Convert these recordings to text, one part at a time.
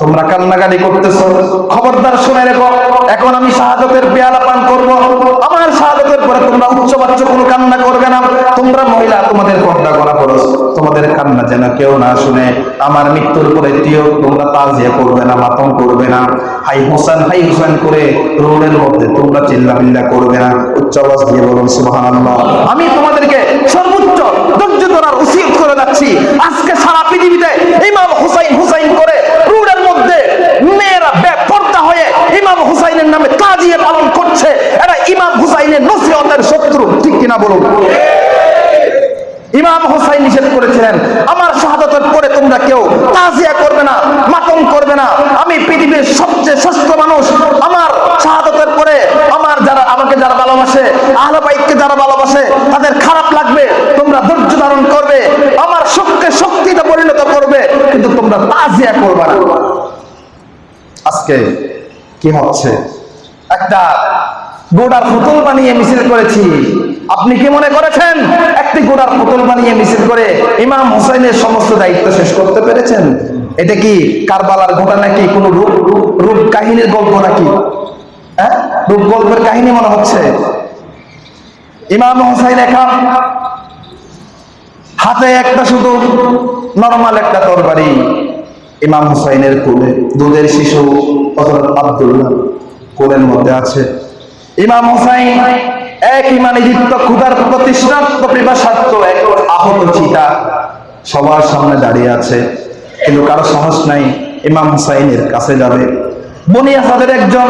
তোমরা কান্নাকাটি করতেছো। খবরদার শুনে রেখো, এখন আমি শাহাদতের পেয়ালা পান করব। আমার শাহাদতের পরে তোমরা উচ্চ বাচ্চ কোনো কান্না করবে না। তোমরা মহিলা, তোমাদের পর্দা করা খরচ তোমাদের কান্না যেন কেউ না শুনে। আমার মৃত্যুর পরে তিও তোমরা তাজিয়া করবে না, মাতম করবে না। হাই হোসেন হাই হোসেন করে রোডের মধ্যে তোমরা চিল্লামিল্লা করবে না। উচ্চ আওয়াজ দিয়ে বলুন, সুবহানাল্লাহ। আমি তোমাদেরকে সর্বোচ্চ ধৈর্য ধরার উচিত করে যাচ্ছি। আজকে সারা পৃথিবীতে ইমাম হুসাইন হুসাইন করে রোডের মধ্যে মেয়েরা বেপর্দা হয়ে ইমাম হুসাইনের নামে তাজিয়া পালন করছে। এরা ইমাম হুসাইনের নসিহতের শত্রু। ঠিক কিনা বলুন? ইমাম হোসাইন নিষেধ করেছিলেন, আমার শাহাদতের পরে তোমরা কেউ তাজিয়া করবে না, মাতম করবে না। আমি পৃথিবীর সবচেয়ে শ্রেষ্ঠ মানুষ। আমার শাহাদতের পরে আমার যারা, আমাকে যারা ভালোবাসে আহলবাইককে যারা ভালোবাসে, তাদের খারাপ লাগবে, তোমরা ধৈর্য ধারণ করবে, আমার শক্তি শক্তিতে পরিণত করবে, কিন্তু তোমরা তাজিয়া করবে না। আজকে কি হচ্ছে? একটা গোড়ার পুতুল বানিয়ে মিছিল করেছি। আপনি কি মনে করেছেন? একটি গোড়ার পুতুল বানিয়ে মিছিল করে ইমাম হুসাইনের সমস্ত দায়িত্ব শেষ করতে পেরেছেন? এটা কি কারবালার ঘটনা নাকি? কোন রূপ রূপ কাহিনীর গল্প নাকি? হ্যাঁ? রূপ গল্পের কাহিনী মনে হচ্ছে। ইমাম হুসাইন একা, হাতে একটা শুধু নরমাল একটা তরবারি। ইমাম হুসাইনের কোলে দুধের শিশু। আব্দুল্লাহ কোলের মধ্যে আছে। ইমাম হুসাইন এক ইমানি দীপ্ত ক্ষুধার এক আহত চিতা সবার সামনে দাঁড়িয়ে আছে। কিন্তু কারও সাহস নাই, ইমাম হুসাইনের কাছে যাবে। একজন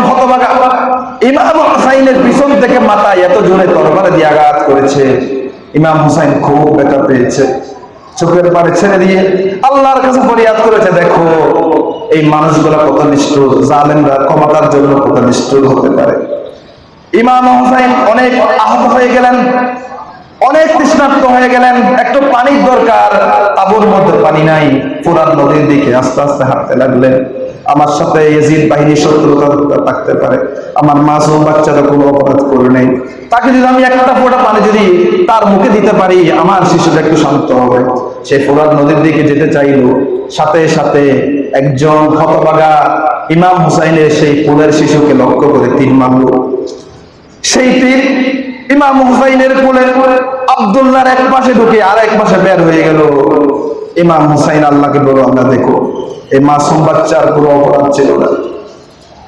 ইমাম পিছন থেকে মাথায় এত আঘাত করেছে। ইমাম হুসাইন খুব পেয়েছে। ছেড়ে দিয়ে আল্লাহর কাছে করেছে, দেখো এই মানুষগুলা কত নিষ্ঠুর জালেমরা ক্ষমতার জন্য কত নিষ্ঠুর হতে পারে। ইমাম হুসাইন অনেক আহত হয়ে গেলেন, অনেক তৃষ্ণার্ত হয়ে গেলেন। একটু পানির দরকার, তাবুর মধ্যে পানি নাই। ফুরাত নদীর দিকে আস্তে আস্তে হাঁটতে লাগলেন। আমার সাথে এজিদ বাহিনী শত্রুতা থাকতে পারে। আমার মাসুম বাচ্চারা কোনো অপরাধ করে নেই। তাকে যদি আমি একটা ফোঁটা পানি যদি তার মুখে দিতে পারি, আমার শিশুটা একটু শান্ত হবে। সে ফোরাত নদীর দিকে যেতে চাইলো, সাথে সাথে একজন হতবাগা ইমাম হুসাইনের সেই ফুলের শিশুকে লক্ষ্য করে তীর মারলো সেই তীর ইমাম হুসাইনের কোলে আব্দুল্লাহর এক পাশে ঢুকে আর এক পাশে বের হয়ে গেল। ইমাম হুসাইন, আল্লাহকে বলো আমরা দেখো, এই মাসুম বাচ্চার কোনো অপরাধ ছিল না।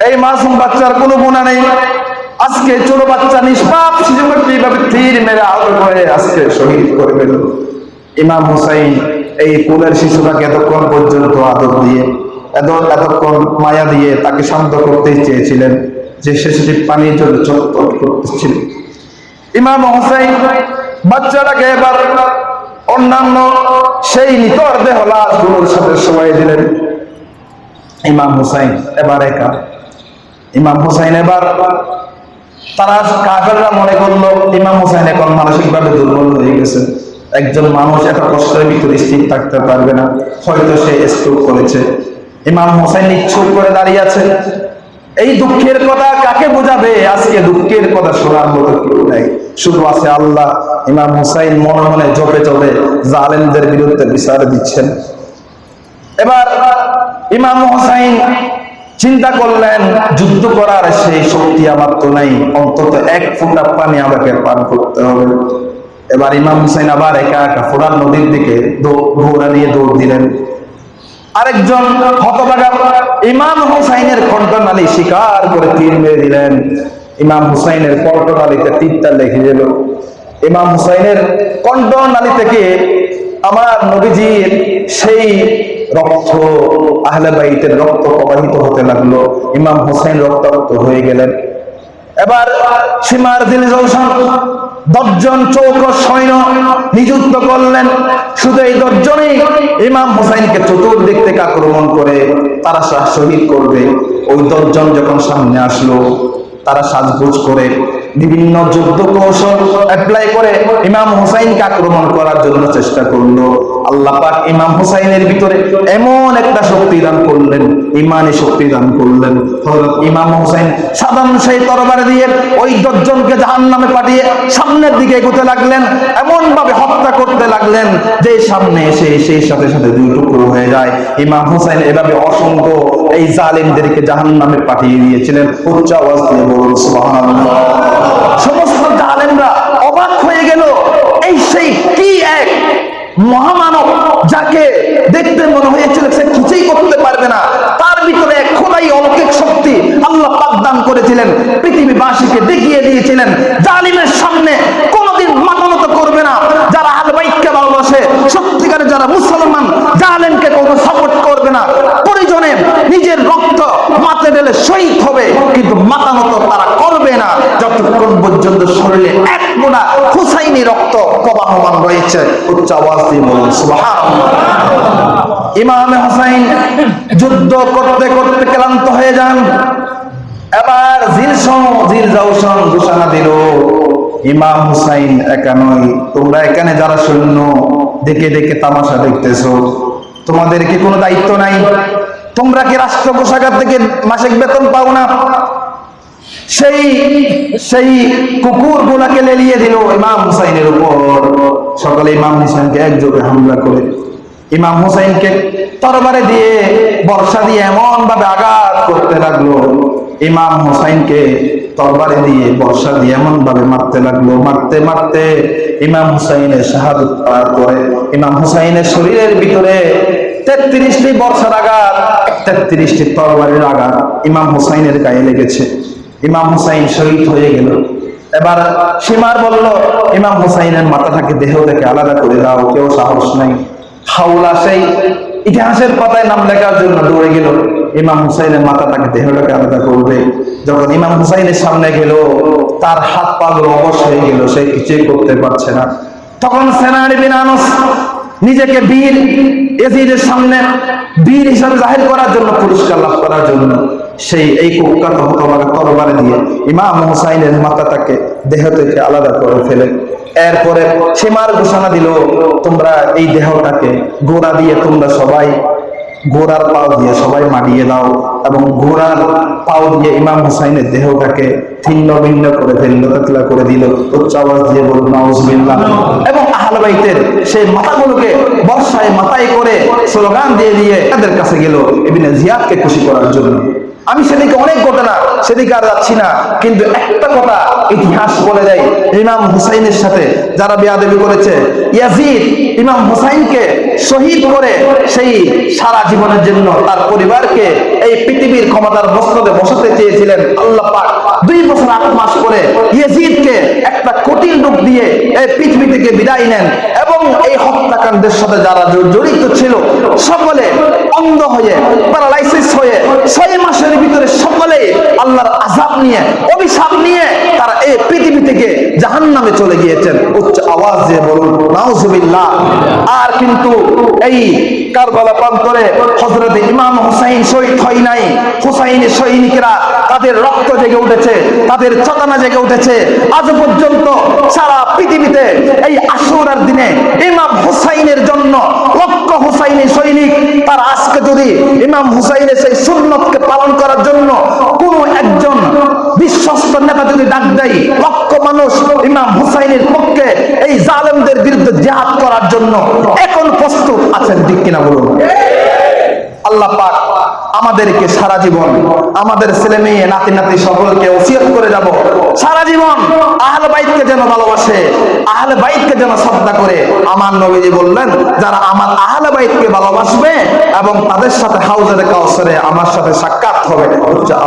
এই মাসুম বাচ্চার কোনো গুণা নেই। আজকে ছোট বাচ্চা নিষ্পাপ শিশুকে এইভাবে তীর মেরে আহত করে আজকে শহীদ করে ফেলল? ইমাম হুসাইন এই কোলের শিশুটাকে এতক্ষণ পর্যন্ত আদর দিয়ে এত এতক্ষণ মায়া দিয়ে তাকে শান্ত করতেই চেয়েছিলেন যে শিশুটি পানির জন্য চটপট করতেছিল। ইমাম বাচ্চাটাকে এবার অন্যান্য সেই নিতর দেহ লাশগুলোর সাথে সময় দিলেন। ইমাম হুসাইন এবার একা। ইমাম হুসাইন এবার তারা কাফেররা মনে করল, ইমাম হুসাইন এখন মানসিকভাবে দুর্বল হয়ে গেছে। একজন মানুষ এত কষ্টের ভিতরে স্থির থাকতে পারবে না। হয়তো সে স্ট্রোক করেছে। ইমাম হুসাইন ইচ্ছুক করে দাঁড়িয়ে আছে এই দুঃখের কথা কাকে বোঝাবে? আজকে দুঃখের কথা শোনার মতো কেউ নাই। শুধু আছে আল্লাহ। ইমাম হুসাইন মনে মনে জপে চলে জালেমদের বিরুদ্ধে বিচার দিচ্ছেন। এবার ইমাম হুসাইন চিন্তা করলেন, যুদ্ধ করার সেই শক্তি আমার তো নাই। অন্তত এক ফুটা পানি আমাকে পান করতে হবে। এবার ইমাম হুসাইন আবার একা একা ফোরান নদীর দিকে ঘোড়া নিয়ে দৌড় দিলেন। আরেকজন হতভাগা ইমাম হুসাইনের কণ্ঠনালী শিকার করে তীর মেরে দিলেন। ইমাম হুসাইনের কণ্ঠনালীতে তীরটা লেগে গেল ইমাম হুসাইনের কণ্ঠনালী থেকে আমার নবীজির সেই রক্ত, আহলে বাইতের রক্ত প্রবাহিত হতে লাগল। ইমাম হুসাইন রক্তাক্ত হয়ে গেলেন। এবার সীমার দিল জলসান দশজন চৌক সৈন্য নিযুক্ত করলেন। শুধু এই দশজনই ইমাম হুসাইনকে চতুর্দিক থেকে আক্রমণ করে তারা শাহ শহীদ করবে। ওই দশজন যখন সামনে আসলো, তারা সাজগোজ করে বিভিন্ন যুদ্ধ কৌশল অ্যাপ্লাই করে ইমাম হুসাইনকে আক্রমণ করার জন্য চেষ্টা করল। আল্লাহ পাক ইমাম হুসাইনের ভিতরে এমন একটা শক্তি দান করলেন, ইমানি শক্তি দান করলেন। হযরত ইমাম হুসাইন সাধারণ সেই তরবারি দিয়ে ওই দশজনকে জাহান্নামে পাঠিয়ে সামনের দিকে এগোতে লাগলেন এমন ভাবে হত্যা করতে লাগলেন যে সামনে এসে সেই সাথে সাথে দুই টুকরো হয়ে যায়। ইমাম হুসাইন এভাবে অসংখ্য এই জালিমদেরকে জাহান নামে পাঠিয়ে দিয়েছিলেন। উচ্চ আওয়াজ দিয়ে বলুন সমস্ত জালেমরা অবাক হয়ে গেল, এই সেই কি এক মহামানব যাকে দেখতে মনে হয়েছিল সে কিছুই করতে পারবে না তার ভিতরে এক খোদাই অলৌকিক শক্তি আল্লাহ পাক দান করেছিলেন পৃথিবীবাসীকে দেখিয়ে দিয়েছিলেন জালিমের সামনে কোনোদিন মাতানত করবে না যারা আলবাইককে ভালোবাসে সত্যিকারে যারা মুসলমান জালেমকে কোনো সাপোর্ট করবে না প্রয়োজনে নিজের রক্ত মাথে ঢেলে হবে, কিন্তু মাতানত তারা করবে না। যতক্ষণ পর্যন্ত শরীরে এক মোড়া হুসাইনি রক্ত প্রবাহমান রয়েছে, উচ্চ দিয়ে বলুন ইমামে হুসাইন যুদ্ধ করতে করতে ক্লান্ত হয়ে যান। এবার জিলসন জিল জাউসন ঘোষণা দিল, ইমাম হুসাইন একা নয়, তোমরা এখানে যারা সৈন্য, দেখে দেখে তামাশা দেখতেছ। তোমাদের কি কোনো দায়িত্ব নাই? তোমরা কি রাষ্ট্র কোষাগার থেকে মাসিক বেতন পাও না? সেই সেই কুকুর গুলাকে লেলিয়ে দিল ইমাম হুসাইনের উপর। সকালে ইমাম হুসাইনকে একযোগে হামলা করে। ইমাম হুসাইনকে তরবারে দিয়ে বর্ষা দিয়ে এমন ভাবে আঘাত করতে লাগল। ইমাম হুসাইনকে তরবারে দিয়ে বর্ষা দিয়ে এমন ভাবে মারতে লাগল। মারতে মারতে ইমাম হুসাইনের শাহাদত পরে ইমাম হুসাইনের শরীরের ভিতরে তেত্রিশটি বর্ষার আঘাত তেত্রিশটি তরবারির আঘাত ইমাম হুসাইনের গায়ে লেগেছে। ইমাম হুসাইন শহীদ হয়ে গেল। এবার সীমার বলল, ইমাম হুসাইনের মাথাটাকে দেহ থেকে আলাদা করে দাও, কেউ সাহস নাই। হাওলা সেই ইতিহাসের পাতায় নাম লেখার জন্য দৌড়ে গেল। ইমাম হুসাইনের মাথাটাকে দেহটাকে আলাদা করবে। যখন ইমাম হুসাইনের সামনে গেল, তার হাত পা গুলো অবশ হয়ে গেল, সে কিছুই করতে পারছে না। তখন সেনারি বিন আনস নিজেকে বীর এজিদের সামনে বীর হিসাবে জাহির করার জন্য, পুরস্কার লাভ করার জন্য সেই এই কুখ্যাত হতবার তরবারে দিয়ে ইমাম হুসাইনের মাথাটাকে দেহ থেকে আলাদা করে ফেলে। এরপরে সীমার ঘোষণা দিল, তোমরা এই দেহটাকে গোড়া দিয়ে তোমরা সবাই গোড়ার পাও দিয়ে সবাই মারিয়ে দাও এবং গোড়ার পাও দিয়ে ইমাম হুসাইনের দেহটাকে ছিন্ন ভিন্ন করে ফেলল তেতলা করে দিল। উচ্চ আওয়াজ দিয়ে বলুন নাউজুবিল্লাহ। এবং আহলে বাইতের সেই মাথাগুলোকে বর্ষায় মাথায় করে স্লোগান দিয়ে দিয়ে তাদের কাছে গেল ইবনে জিয়াদকে খুশি করার জন্য। আমি সেদিকে অনেক ঘটনা সেদিকে আর যাচ্ছি না, কিন্তু একটা কথা ইতিহাস বলে দেয়, ইমাম হুসাইনের সাথে যারা বেয়াদবি করেছে, ইয়াজিদ ইমাম হুসাইনকে শহীদ করে সেই সারা জীবনের জন্য তার পরিবারকে এই পৃথিবীর ক্ষমতার বস্ত্রতে বসাতে চেয়েছিলেন আল্লাহ পাক। দুই বছর আট মাস করে ইয়েজিদকে একটা কঠিন রূপ দিয়ে এই পৃথিবী থেকে বিদায় নেন এবং এই হত্যাকাণ্ডের সাথে যারা জড়িত ছিল, সকলে অন্ধ হয়ে প্যারালাইসিস হয়ে, ছয় মাসের ভিতরে সকলে আল্লাহর আজাব নিয়ে, অভিশাপ নিয়ে তারা এই পৃথিবী থেকে জাহান নামে চলে গিয়েছেন। উচ্চ আওয়াজ দিয়ে বলুন, নাউজুবিল্লাহ। আর কিন্তু এই কারবালা প্রান্তরে হজরত ইমাম হুসাইন শহীদ হয় নাই। হুসাইনের সৈনিকেরা তাদের রক্ত জেগে উঠেছে, তাদের চেতনা জেগে উঠেছে। আজ পর্যন্ত সারা পৃথিবীতে এই আশুরার দিনে ইমাম হুসাইনের জন্য লক্ষ হুসাইনি সৈনিক তার আজকে যদি ইমাম হুসাইনের সেই সুন্নতকে পালন করার জন্য কোন একজন বিশ্বস্ত নেতা যদি ডাক দেয়, লক্ষ মানুষ ইমাম হুসাইনের পক্ষে এই জালেমদের বিরুদ্ধে জেহাদ করার জন্য এখন প্রস্তুত আছেন ঠিক কিনা বলুন? আল্লাহ পাক আমাদেরকে সারা জীবন, আমাদের ছেলে মেয়ে, নাতি নাতি সকলকে ওসিয়ত করে যাব। সারা জীবন আহলে বাইতকে যেন ভালোবাসে, আহলে বাইতকে যেন শ্রদ্ধা করে। আমার নবীজি বললেন, যারা আমার আহলে বাইতকে ভালোবাসবে এবং তাদের সাথে হাউজের কাউসারে আমার সাথে সাক্ষাৎ হবে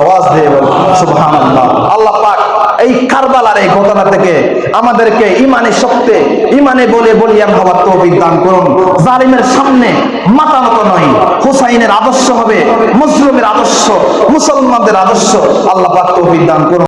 আওয়াজ দিয়ে বলুন, সুবহানাল্লাহ। আল্লাহ পাক এই কারবালার এই ঘটনা থেকে আমাদেরকে ইমানে শক্তি, ইমানে বলে বলিয়ান হওয়ার তৌফিক দান করুন। জালিমের সামনে মাতামত নয়, হুসাইনের আদর্শ হবে মুসলিমের আদর্শ, মুসলমানদের আদর্শ, আল্লাহ তো দান করুন।